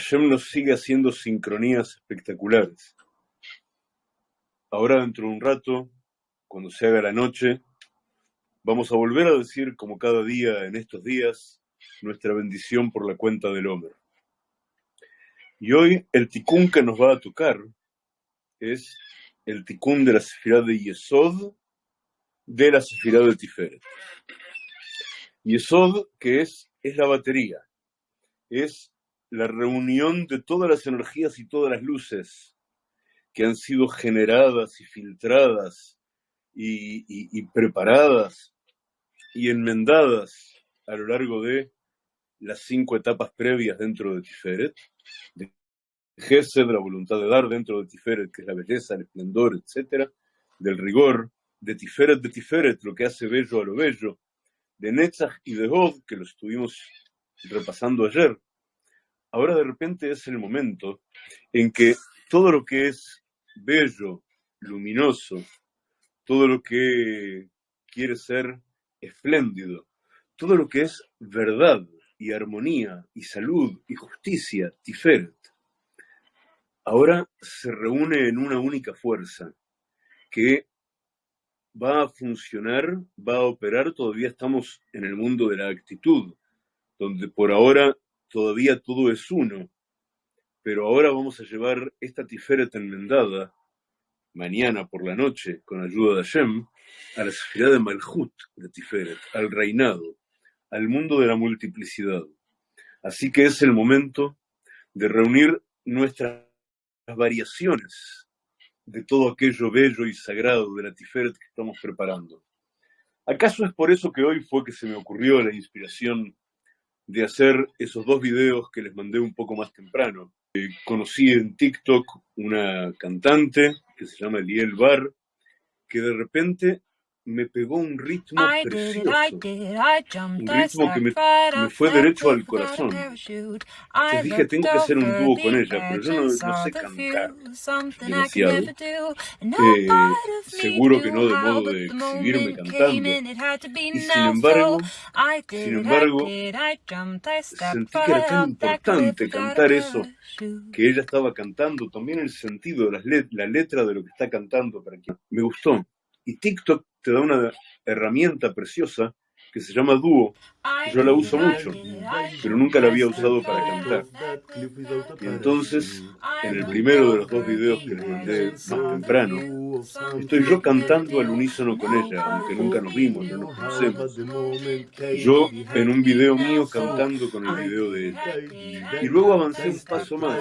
Hashem nos sigue haciendo sincronías espectaculares. Ahora, dentro de un rato, cuando se haga la noche, vamos a volver a decir, como cada día en estos días, nuestra bendición por la cuenta del Homer. Y hoy el tikkun que nos va a tocar es el tikkun de la sefirá de Yesod de la sefirá de Tiferet. Yesod, que es, es la batería, es la reunión de todas las energías y todas las luces que han sido generadas y filtradas y, preparadas y enmendadas a lo largo de las cinco etapas previas dentro de Tiferet, de Gesed, la voluntad de dar dentro de Tiferet, que es la belleza, el esplendor, etc., del rigor, de Tiferet, de Tiferet, lo que hace bello a lo bello, de Netzach y de Hod, que lo estuvimos repasando ayer. Ahora de repente es el momento en que todo lo que es bello, luminoso, todo lo que quiere ser espléndido, todo lo que es verdad y armonía y salud y justicia, Tiferet, ahora se reúne en una única fuerza que va a funcionar, va a operar, todavía estamos en el mundo de la actitud, donde por ahora todavía todo es uno, pero ahora vamos a llevar esta tiferet enmendada mañana por la noche, con ayuda de Hashem, a la sociedad de Malhut de Tiferet, al reinado, al mundo de la multiplicidad. Así que es el momento de reunir nuestras variaciones de todo aquello bello y sagrado de la Tiferet que estamos preparando. ¿Acaso es por eso que hoy fue que se me ocurrió la inspiración de hacer esos dos videos que les mandé un poco más temprano? Eh, conocí en TikTok una cantante que se llama Liel Bar, que de repente me pegó un ritmo precioso, un ritmo que me, fue derecho al corazón. Entonces dije, tengo que hacer un dúo con ella, pero yo no, sé cantar demasiado. Eh, seguro que no de modo de exhibirme cantando. Y sin embargo, sin embargo, sentí que era tan importante cantar eso que ella estaba cantando, también el sentido, la letra de lo que está cantando para que me gustó. Y TikTok te da una herramienta preciosa que se llama Duo. Yo la uso mucho, pero nunca la había usado para cantar. Y entonces, en el primero de los dos videos que les mandé más temprano, estoy yo cantando al unísono con ella, aunque nunca nos vimos, no nos conocemos. Yo en un video mío cantando con el video de ella. Y luego avancé un paso más,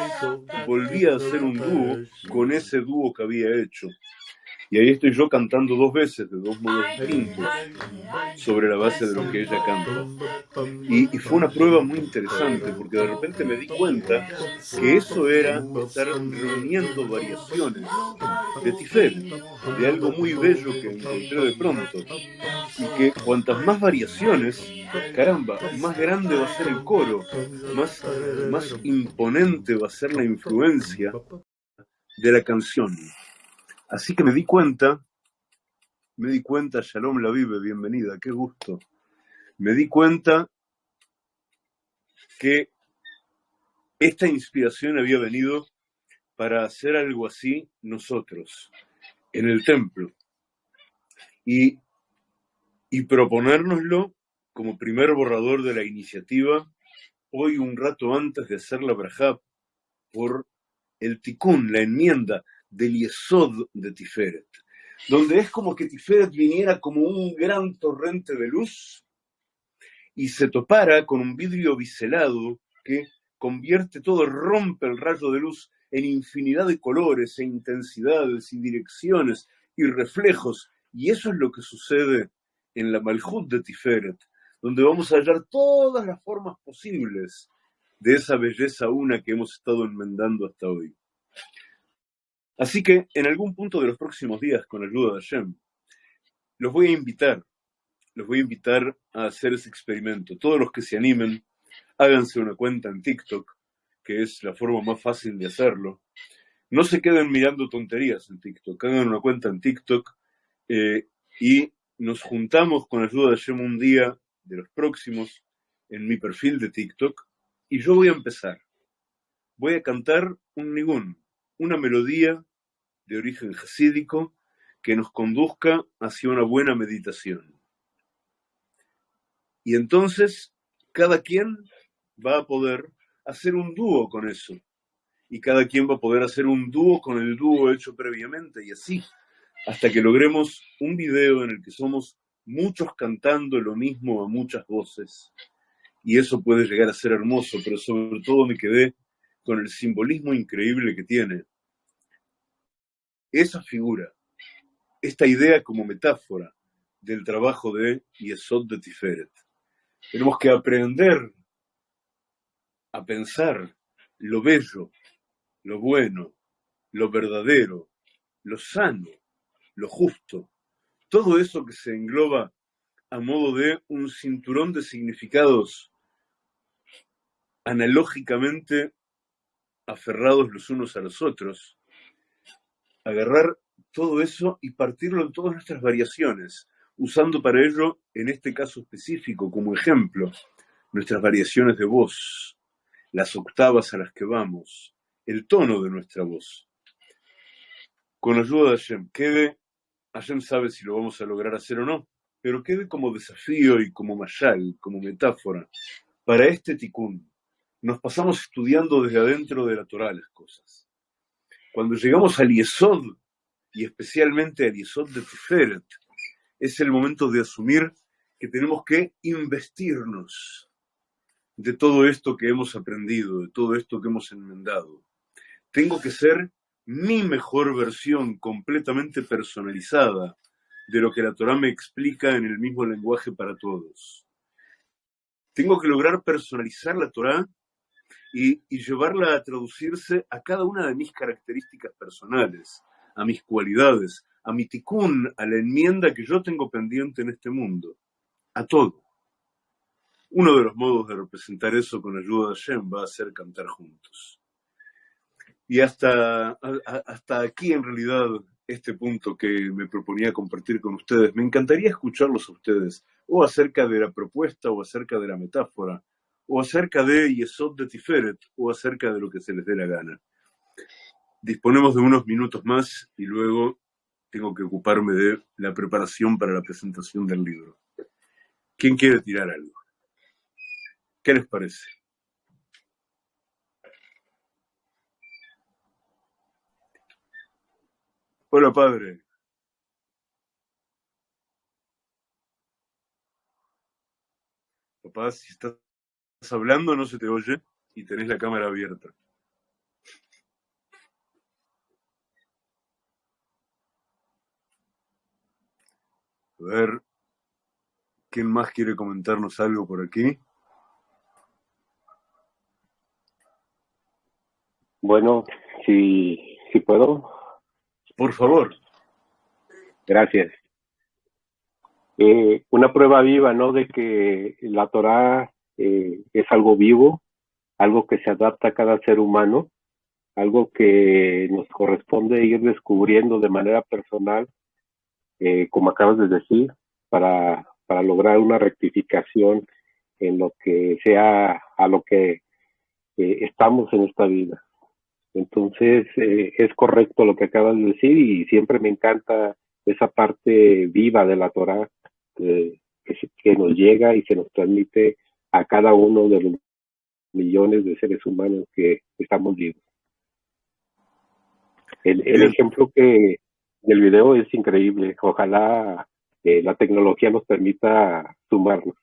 volví a hacer un dúo con ese dúo que había hecho. Y ahí estoy yo cantando dos veces, de dos modos distintos, sobre la base de lo que ella canta. Y, fue una prueba muy interesante, porque de repente me di cuenta que eso era estar reuniendo variaciones de Tiferet, de algo muy bello que encontré de pronto. Y que cuantas más variaciones, caramba, más grande va a ser el coro, más, más imponente va a ser la influencia de la canción. Así que me di cuenta, me di cuenta, Shalom la vive, bienvenida, qué gusto. Me di cuenta que esta inspiración había venido para hacer algo así nosotros, en el templo, y, y proponérnoslo como primer borrador de la iniciativa, hoy un rato antes de hacer la brajá, por el tikkun, la enmienda del Yesod de Tiferet, donde es como que Tiferet viniera como un gran torrente de luz y se topara con un vidrio biselado que convierte todo, rompe el rayo de luz en infinidad de colores e intensidades y direcciones y reflejos. Y eso es lo que sucede en la Malhut de Tiferet, donde vamos a hallar todas las formas posibles de esa belleza una que hemos estado enmendando hasta hoy. Así que en algún punto de los próximos días, con ayuda de Hashem, los voy a invitar, los voy a invitar a hacer ese experimento. Todos los que se animen, háganse una cuenta en TikTok, que es la forma más fácil de hacerlo. No se queden mirando tonterías en TikTok, hagan una cuenta en TikTok eh, y nos juntamos con ayuda de Hashem un día de los próximos en mi perfil de TikTok y yo voy a empezar. voy a cantar un nigún, una melodía de origen jasídico que nos conduzca hacia una buena meditación. Y entonces cada quien va a poder hacer un dúo con eso. Y cada quien va a poder hacer un dúo con el dúo hecho previamente y así, hasta que logremos un video en el que somos muchos cantando lo mismo a muchas voces. Y eso puede llegar a ser hermoso, pero sobre todo me quedé con el simbolismo increíble que tiene esa figura, esta idea como metáfora del trabajo de Yesod de Tiferet. Tenemos que aprender a pensar lo bello, lo bueno, lo verdadero, lo sano, lo justo, todo eso que se engloba a modo de un cinturón de significados analógicamente aferrados los unos a los otros, agarrar todo eso y partirlo en todas nuestras variaciones, usando para ello, en este caso específico, como ejemplo, nuestras variaciones de voz, las octavas a las que vamos, el tono de nuestra voz. Con ayuda de Hashem, quede, Hashem sabe si lo vamos a lograr hacer o no, pero quede como desafío y como mayal, como metáfora, para este tikkun. Nos pasamos estudiando desde adentro de la Torah las cosas. Cuando llegamos al Yesod, y especialmente al Yesod de Tiferet, es el momento de asumir que tenemos que investirnos de todo esto que hemos aprendido, de todo esto que hemos enmendado. Tengo que ser mi mejor versión completamente personalizada de lo que la Torah me explica en el mismo lenguaje para todos. Tengo que lograr personalizar la Torah y, llevarla a traducirse a cada una de mis características personales, a mis cualidades, a mi tikkun, a la enmienda que yo tengo pendiente en este mundo, a todo. Uno de los modos de representar eso con ayuda de Hashem va a ser cantar juntos. Y hasta, hasta aquí, en realidad, este punto que me proponía compartir con ustedes, me encantaría escucharlos a ustedes, o acerca de la propuesta, o acerca de la metáfora, o acerca de Yesod de Tiferet, o acerca de lo que se les dé la gana. Disponemos de unos minutos más y luego tengo que ocuparme de la preparación para la presentación del libro. ¿Quién quiere tirar algo? ¿Qué les parece? Hola, padre. Papá, si estás hablando no se te oye y tenés la cámara abierta. A ver, ¿quién más quiere comentarnos algo por aquí? Bueno, si, si puedo. Por favor. Gracias. Eh, una prueba viva, ¿no? De que la Torah eh, es algo vivo, algo que se adapta a cada ser humano, algo que nos corresponde ir descubriendo de manera personal, eh, como acabas de decir, para, para lograr una rectificación en lo que sea a lo que estamos en esta vida. Entonces, eh, es correcto lo que acabas de decir y siempre me encanta esa parte viva de la Torah que, que, nos llega y se nos transmite a cada uno de los millones de seres humanos que estamos vivos. El, el ejemplo que del video es increíble. Ojalá eh, la tecnología nos permita sumarnos.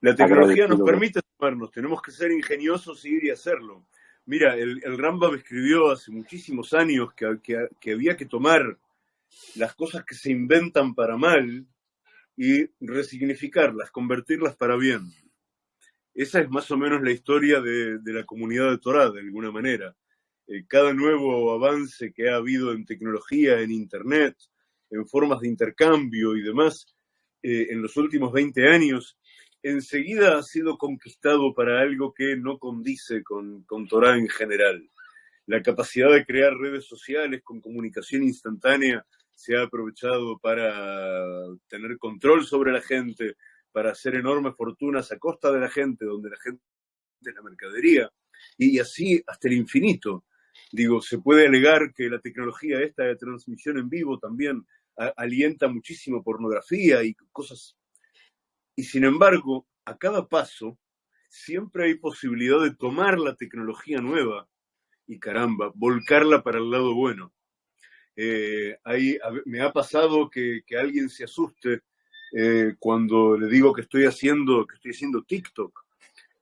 La tecnología nos permite sumarnos, tenemos que ser ingeniosos y ir y hacerlo. Mira, el, el Rambam escribió hace muchísimos años que, que, había que tomar las cosas que se inventan para mal y resignificarlas, convertirlas para bien. Esa es más o menos la historia de, la comunidad de Torah, de alguna manera. Eh, cada nuevo avance que ha habido en tecnología, en Internet, en formas de intercambio y demás, eh, en los últimos 20 años, enseguida ha sido conquistado para algo que no condice con, con Torah en general. La capacidad de crear redes sociales con comunicación instantánea se ha aprovechado para tener control sobre la gente, para hacer enormes fortunas a costa de la gente, donde la gente es la mercadería. y así hasta el infinito. Digo, se puede alegar que la tecnología esta de transmisión en vivo también alienta muchísimo pornografía y cosas. Y sin embargo, a cada paso siempre hay posibilidad de tomar la tecnología nueva y caramba, volcarla para el lado bueno. Eh, ahí me ha pasado que, alguien se asuste eh, cuando le digo que estoy haciendo, que estoy haciendo TikTok.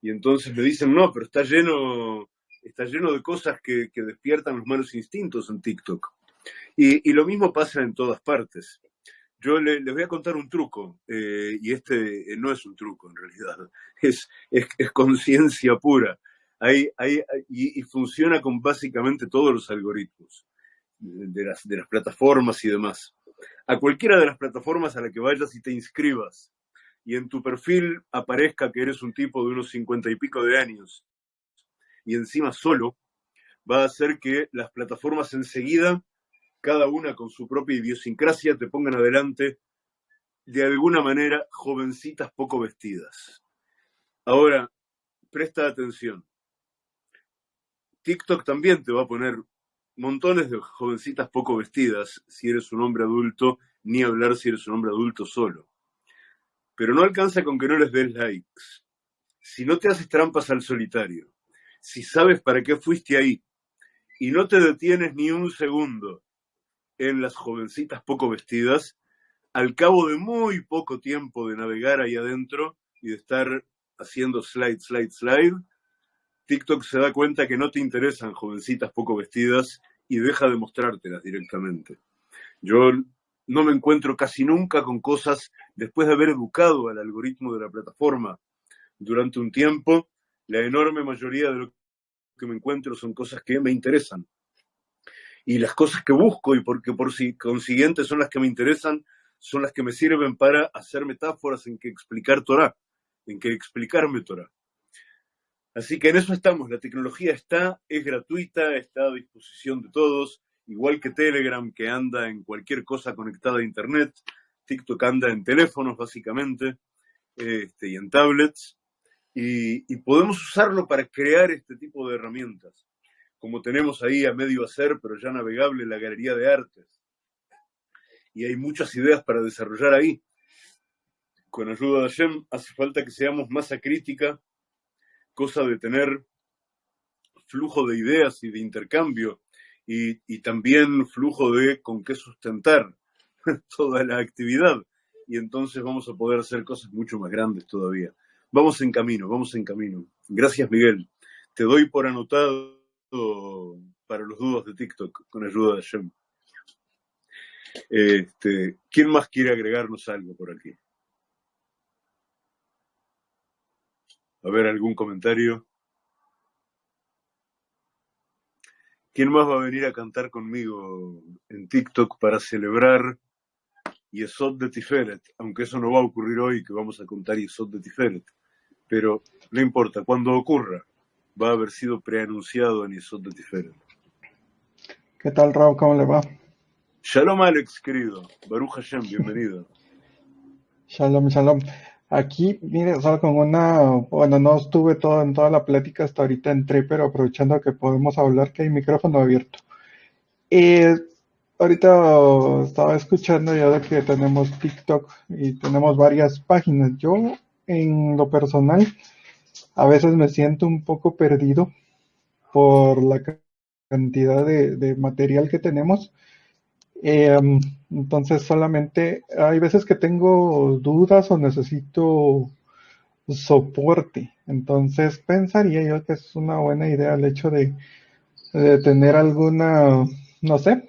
Y entonces me dicen, no, pero está lleno, está lleno de cosas que, despiertan los malos instintos en TikTok. Y, lo mismo pasa en todas partes. Yo les voy a contar un truco, eh, y este no es un truco en realidad, es, es, conciencia pura. Hay, hay, y, funciona con básicamente todos los algoritmos de las, de las plataformas y demás. A cualquiera de las plataformas a la que vayas y te inscribas y en tu perfil aparezca que eres un tipo de unos cincuenta y pico de años y encima solo, va a hacer que las plataformas enseguida, cada una con su propia idiosincrasia, te pongan adelante de alguna manera jovencitas poco vestidas. Ahora, presta atención. TikTok también te va a poner montones de jovencitas poco vestidas si eres un hombre adulto, ni hablar si eres un hombre adulto solo. Pero no alcanza con que no les des likes. Si no te haces trampas al solitario, si sabes para qué fuiste ahí y no te detienes ni un segundo en las jovencitas poco vestidas, al cabo de muy poco tiempo de navegar ahí adentro y de estar haciendo slide, slide, slide, TikTok se da cuenta que no te interesan jovencitas poco vestidas y deja de mostrártelas directamente. Yo no me encuentro casi nunca con cosas, después de haber educado al algoritmo de la plataforma durante un tiempo, la enorme mayoría de lo que me encuentro son cosas que me interesan. Y las cosas que busco y porque por si consiguiente son las que me interesan, son las que me sirven para hacer metáforas en que explicar Torah, en que explicarme Torah. Así que en eso estamos, la tecnología está, es gratuita, está a disposición de todos, igual que Telegram que anda en cualquier cosa conectada a Internet, TikTok anda en teléfonos básicamente este, y en tablets, y, podemos usarlo para crear este tipo de herramientas, como tenemos ahí a medio hacer, pero ya navegable, la Galería de Artes. Y hay muchas ideas para desarrollar ahí. Con ayuda de Hashem hace falta que seamos masa crítica cosa de tener flujo de ideas y de intercambio y, también flujo de con qué sustentar toda la actividad. Y entonces vamos a poder hacer cosas mucho más grandes todavía. Vamos en camino, vamos en camino. Gracias, Miguel. Te doy por anotado para los dudos de TikTok con ayuda de Shem. Este, ¿Quién más quiere agregarnos algo por aquí? A ver, ¿algún comentario? ¿Quién más va a venir a cantar conmigo en TikTok para celebrar Yesod de Tiferet? Aunque eso no va a ocurrir hoy, que vamos a contar Yesod de Tiferet. Pero no importa, cuando ocurra, va a haber sido preanunciado en Yesod de Tiferet. ¿Qué tal, Raúl? ¿Cómo le va? Shalom, Alex, querido. Baruch Hashem, bienvenido. Shalom, shalom. Aquí, mire, solo con una, bueno, no estuve todo en toda la plática, hasta ahorita entré, pero aprovechando que podemos hablar, que hay micrófono abierto. Eh, ahorita estaba escuchando ya de que tenemos TikTok y tenemos varias páginas. Yo, en lo personal, a veces me siento un poco perdido por la cantidad de material que tenemos eh, entonces solamente hay veces que tengo dudas o necesito soporte. Entonces pensaría yo que es una buena idea el hecho de, tener alguna, no sé,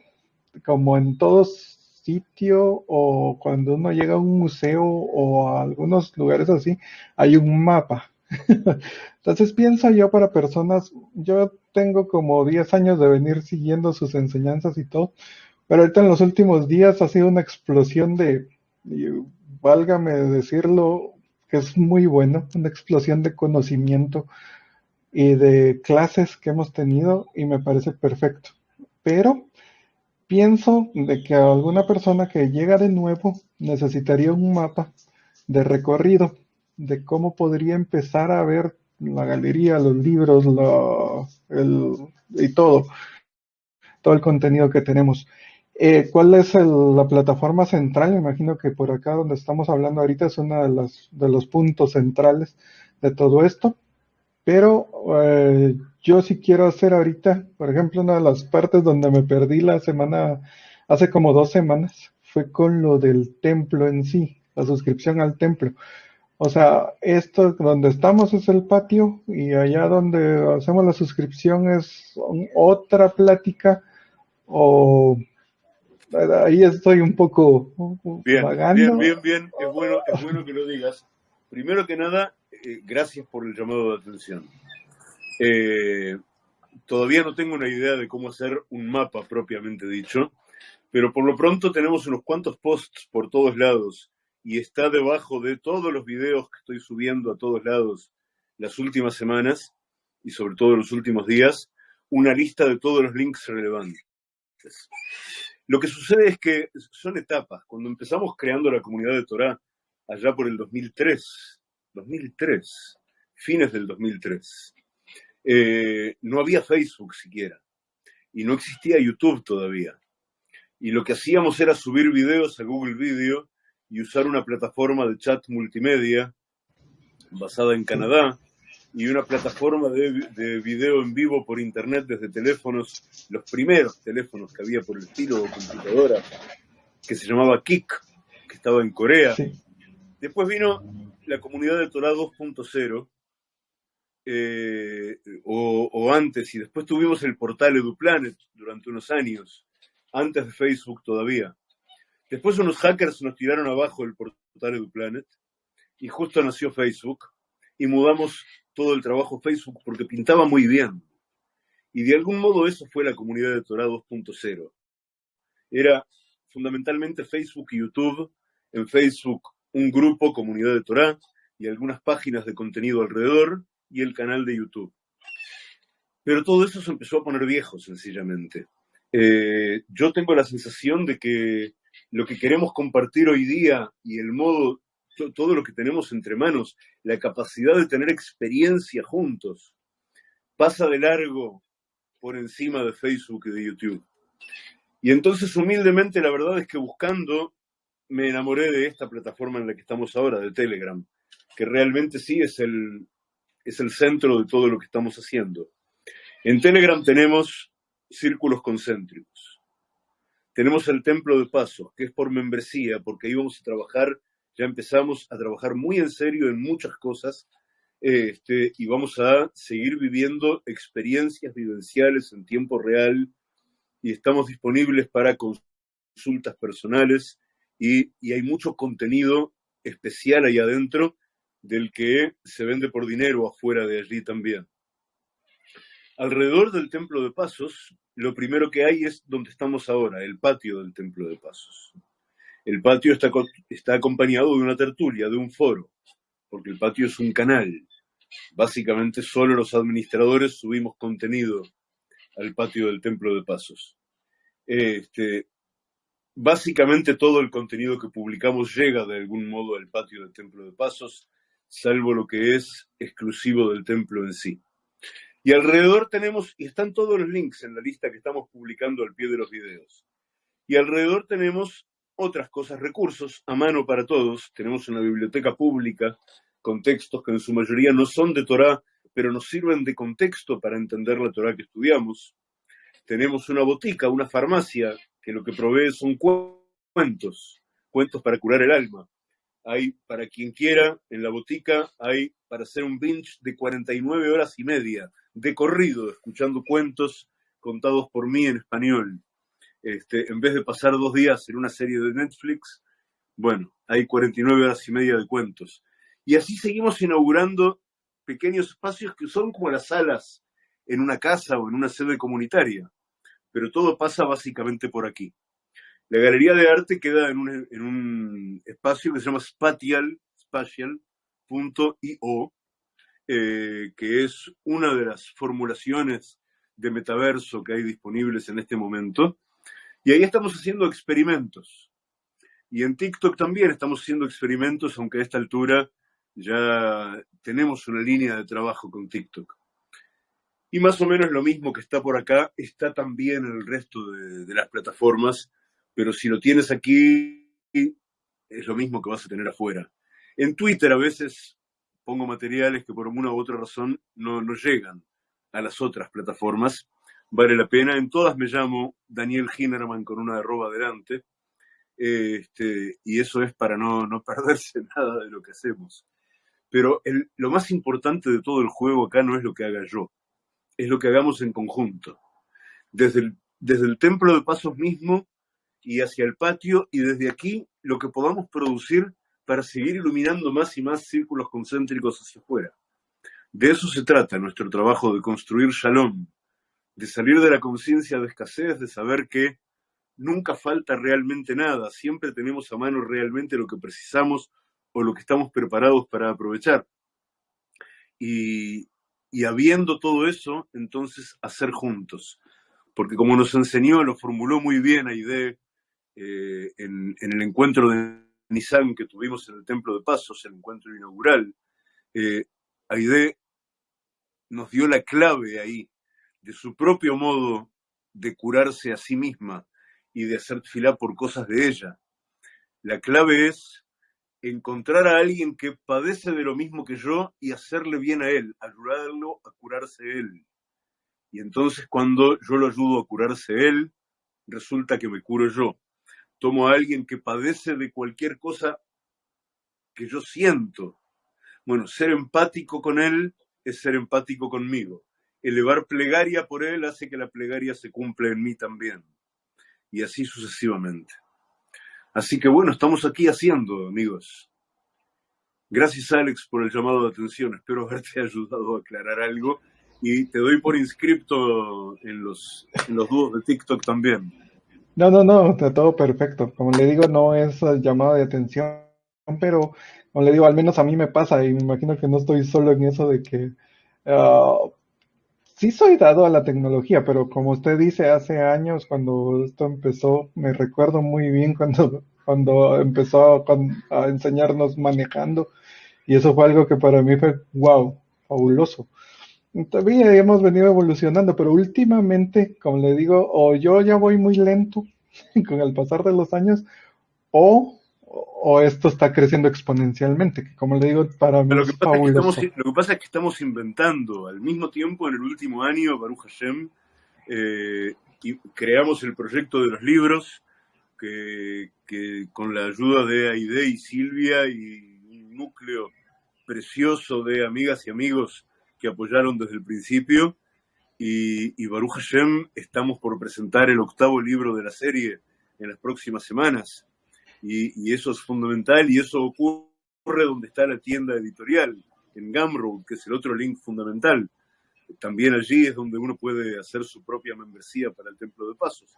como en todo sitio o cuando uno llega a un museo o a algunos lugares así, hay un mapa. Entonces pienso yo para personas, yo tengo como 10 años de venir siguiendo sus enseñanzas y todo, pero ahorita en los últimos días ha sido una explosión de, válgame decirlo, que es muy bueno, una explosión de conocimiento y de clases que hemos tenido y me parece perfecto. Pero pienso de que alguna persona que llega de nuevo necesitaría un mapa de recorrido, de cómo podría empezar a ver la galería, los libros, y todo, todo el contenido que tenemos. Eh, ¿Cuál es la plataforma central? Me imagino que por acá donde estamos hablando ahorita es uno de los, de los puntos centrales de todo esto. Pero eh, yo sí quiero hacer ahorita, por ejemplo, una de las partes donde me perdí la semana, hace como dos semanas, fue con lo del templo en sí, la suscripción al templo. O sea, esto donde estamos es el patio y allá donde hacemos la suscripción es otra plática o ahí estoy un poco bien, Bien, bien, bien, es bueno, es bueno que lo digas. Primero que nada, eh, gracias por el llamado de atención. Eh, todavía no tengo una idea de cómo hacer un mapa propiamente dicho, pero por lo pronto tenemos unos cuantos posts por todos lados y está debajo de todos los videos que estoy subiendo a todos lados las últimas semanas y sobre todo los últimos días, una lista de todos los links relevantes. Lo que sucede es que son etapas. Cuando empezamos creando la comunidad de Torah, allá por el 2003, 2003, fines del 2003, eh, no había Facebook siquiera y no existía YouTube todavía. Y lo que hacíamos era subir videos a Google Video y usar una plataforma de chat multimedia basada en Canadá y una plataforma de, video en vivo por internet desde teléfonos, los primeros teléfonos que había por el estilo de computadora, que se llamaba Kik, que estaba en Corea. Después vino la comunidad de Torah 2.0, eh, o, o, antes, y después tuvimos el portal EduPlanet durante unos años, antes de Facebook todavía. Después unos hackers nos tiraron abajo el portal EduPlanet y justo nació Facebook y mudamos todo el trabajo Facebook porque pintaba muy bien. Y de algún modo eso fue la comunidad de Torah 2.0. Era fundamentalmente Facebook y YouTube. En Facebook un grupo, comunidad de Torah, y algunas páginas de contenido alrededor, y el canal de YouTube. Pero todo eso se empezó a poner viejo, sencillamente. Eh, yo tengo la sensación de que lo que queremos compartir hoy día y el modo, todo lo que tenemos entre manos, la capacidad de tener experiencia juntos, pasa de largo por encima de Facebook y de YouTube. Y entonces humildemente la verdad es que buscando me enamoré de esta plataforma en la que estamos ahora, de Telegram, que realmente sí es el, es el centro de todo lo que estamos haciendo. En Telegram tenemos círculos concéntricos tenemos el templo de paso, que es por membresía, porque ahí vamos a trabajar, ya empezamos a trabajar muy en serio en muchas cosas este, y vamos a seguir viviendo experiencias vivenciales en tiempo real y estamos disponibles para consultas personales y, y hay mucho contenido especial ahí adentro del que se vende por dinero afuera de allí también. Alrededor del Templo de Pasos, lo primero que hay es donde estamos ahora, el patio del Templo de Pasos. El patio está, está acompañado de una tertulia, de un foro, porque el patio es un canal. Básicamente solo los administradores subimos contenido al patio del Templo de Pasos. Este, básicamente todo el contenido que publicamos llega de algún modo al patio del Templo de Pasos, salvo lo que es exclusivo del templo en sí. Y alrededor tenemos, y están todos los links en la lista que estamos publicando al pie de los videos. Y alrededor tenemos otras cosas, recursos a mano para todos. Tenemos una biblioteca pública con textos que en su mayoría no son de Torah, pero nos sirven de contexto para entender la Torah que estudiamos. Tenemos una botica, una farmacia, que lo que provee son cuentos, cuentos para curar el alma. Hay, para quien quiera, en la botica hay para hacer un binge de 49 horas y media de corrido, escuchando cuentos contados por mí en español. Este, en vez de pasar dos días en una serie de Netflix, bueno, hay 49 horas y media de cuentos. Y así seguimos inaugurando pequeños espacios que son como las salas en una casa o en una sede comunitaria, pero todo pasa básicamente por aquí. La galería de arte queda en un, espacio que se llama spatial, spatial.io, eh, que es una de las formulaciones de metaverso que hay disponibles en este momento. Y ahí estamos haciendo experimentos. Y en TikTok también estamos haciendo experimentos, aunque a esta altura ya tenemos una línea de trabajo con TikTok. Y más o menos lo mismo que está por acá, está también en el resto de, las plataformas, pero si lo tienes aquí, es lo mismo que vas a tener afuera. En Twitter a veces pongo materiales que por una u otra razón no, no llegan a las otras plataformas. Vale la pena. En todas me llamo Daniel Hinnerman con una arroba adelante. Este, y eso es para no, no perderse nada de lo que hacemos. Pero lo más importante de todo el juego acá no es lo que haga yo, es lo que hagamos en conjunto. Desde el, desde el templo de pasos mismo y hacia el patio y desde aquí lo que podamos producir para seguir iluminando más y más círculos concéntricos hacia afuera. De eso se trata nuestro trabajo de construir shalom, de salir de la conciencia de escasez, de saber que nunca falta realmente nada, siempre tenemos a mano realmente lo que precisamos o lo que estamos preparados para aprovechar. Y, habiendo todo eso, entonces hacer juntos. Porque como nos enseñó, lo formuló muy bien Aide eh, en, el encuentro de Nissan que tuvimos en el Templo de Pasos, el encuentro inaugural, eh, nos dio la clave ahí de su propio modo de curarse a sí misma y de hacer fila por cosas de ella. La clave es encontrar a alguien que padece de lo mismo que yo y hacerle bien a él, ayudarlo a curarse él. Y entonces cuando yo lo ayudo a curarse él, resulta que me curo yo. Tomo a alguien que padece de cualquier cosa que yo siento. Bueno, ser empático con él es ser empático conmigo. Elevar plegaria por él hace que la plegaria se cumpla en mí también. Y así sucesivamente. Así que bueno, estamos aquí haciendo, amigos. Gracias, Alex, por el llamado de atención. Espero haberte ayudado a aclarar algo. Y te doy por inscripto en los, en los dúos de TikTok también. No, no, no, está todo perfecto. Como le digo, no es llamado de atención, pero como le digo, al menos a mí me pasa y me imagino que no estoy solo en eso de que ah, sí soy dado a la tecnología, pero como usted dice, hace años cuando esto empezó, me recuerdo muy bien cuando, cuando empezó a, enseñarnos manejando y eso fue algo que para mí fue, wow, fabuloso. Todavía hemos venido evolucionando, pero últimamente, como le digo, o yo ya voy muy lento con el pasar de los años, o o esto está creciendo exponencialmente, que como le digo, para mí lo que, pasa es que lo que pasa es que estamos inventando al mismo tiempo en el último año, Baruch Hashem, eh, y creamos el proyecto de los libros, que, con la ayuda de Aide y Silvia y un núcleo precioso de amigas y amigos que apoyaron desde el principio, y, y Baruch Hashem estamos por presentar el octavo libro de la serie en las próximas semanas y, eso es fundamental y eso ocurre donde está la tienda editorial, en Gumroad, que es el otro link fundamental. También allí es donde uno puede hacer su propia membresía para el Templo de Pasos.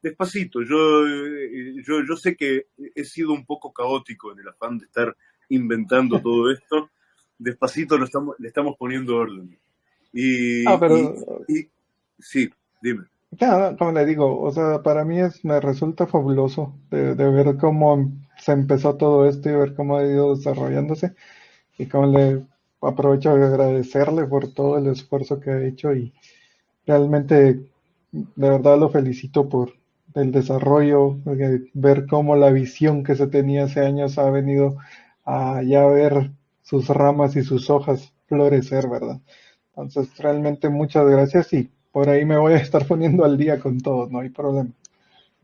Despacito, yo, eh, yo, yo sé que he sido un poco caótico en el afán de estar inventando todo esto. Despacito lo estamos, le estamos poniendo orden. Y, ah, pero... y sí, dime. Ya, como le digo, o sea, para mí es, me resulta fabuloso de, ver cómo se empezó todo esto y ver cómo ha ido desarrollándose. Y como le aprovecho de agradecerle por todo el esfuerzo que ha hecho y realmente de verdad lo felicito por el desarrollo, ver cómo la visión que se tenía hace años ha venido a ya ver sus ramas y sus hojas florecer, ¿verdad? Entonces, realmente muchas gracias y por ahí me voy a estar poniendo al día con todo, no hay problema.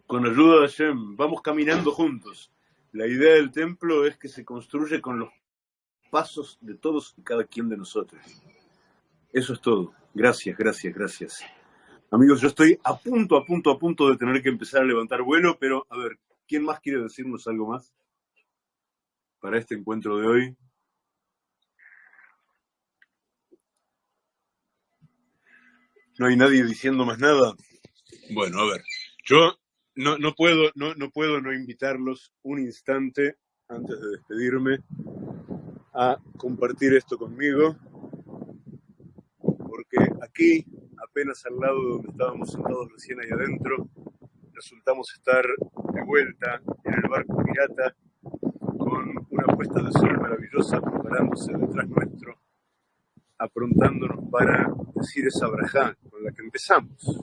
Con ayuda de Hashem, vamos caminando juntos. La idea del templo es que se construye con los pasos de todos y cada quien de nosotros. Eso es todo. Gracias, gracias, gracias. Amigos, yo estoy a punto, a punto, a punto de tener que empezar a levantar vuelo, pero a ver, ¿quién más quiere decirnos algo más para este encuentro de hoy? No hay nadie diciendo más nada. Bueno, a ver, yo no, no, puedo, no, no puedo no invitarlos un instante antes de despedirme a compartir esto conmigo, porque aquí, apenas al lado de donde estábamos sentados recién ahí adentro, resultamos estar de vuelta en el barco pirata con una puesta de sol maravillosa preparándose detrás nuestro, aprontándonos para decir esa brajá la que empezamos.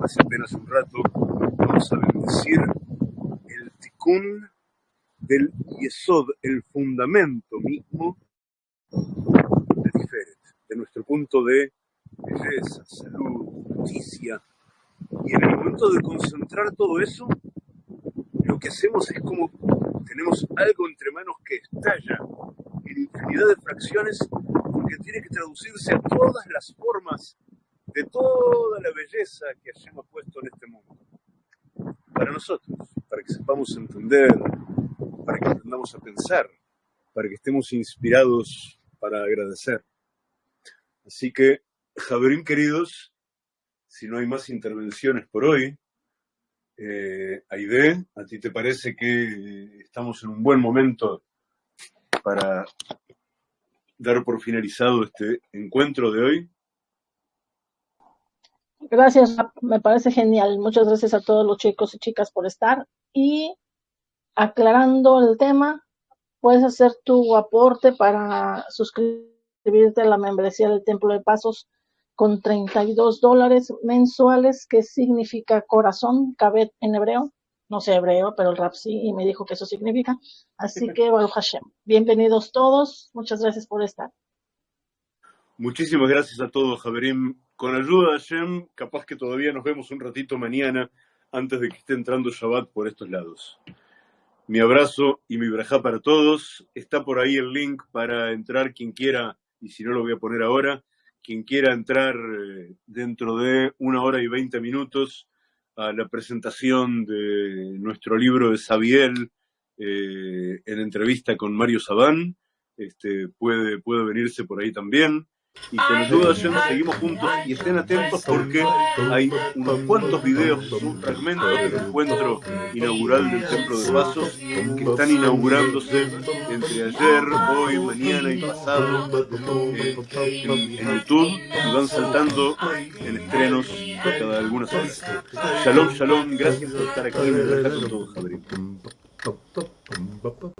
Hace apenas un rato vamos a bendecir el tikkun del yesod, el fundamento mismo de Tiferet, de nuestro punto de belleza, salud, justicia. Y en el momento de concentrar todo eso, lo que hacemos es como tenemos algo entre manos que estalla en infinidad de fracciones porque tiene que traducirse a todas las formas de toda la belleza que hayamos puesto en este mundo. Para nosotros, para que sepamos entender, para que aprendamos a pensar, para que estemos inspirados para agradecer. Así que, Javerín queridos, si no hay más intervenciones por hoy, eh, Aide, ¿a ti te parece que estamos en un buen momento para dar por finalizado este encuentro de hoy? Gracias, me parece genial. Muchas gracias a todos los chicos y chicas por estar. Y aclarando el tema, puedes hacer tu aporte para suscribirte a la membresía del Templo de Pasos con 32 dólares mensuales, que significa corazón, cabet en hebreo. No sé hebreo, pero el rap sí, y me dijo que eso significa. Así que, Baruch Hashem. Bienvenidos todos. Muchas gracias por estar. Muchísimas gracias a todos, Javerim. Con ayuda de Hashem, capaz que todavía nos vemos un ratito mañana antes de que esté entrando Shabbat por estos lados. Mi abrazo y mi braja para todos. Está por ahí el link para entrar quien quiera, y si no lo voy a poner ahora, quien quiera entrar eh, dentro de una hora y veinte minutos a la presentación de nuestro libro de Sabiel eh, en entrevista con Mario Sabán, este, puede, puede venirse por ahí también. Y con ayuda de seguimos juntos y estén atentos porque hay unos cuantos videos, un fragmento del encuentro inaugural del Templo de Pasos que están inaugurándose entre ayer, hoy, mañana y pasado eh, en, YouTube y van saltando en estrenos cada algunas horas. Shalom, shalom, gracias por estar aquí. Un todos,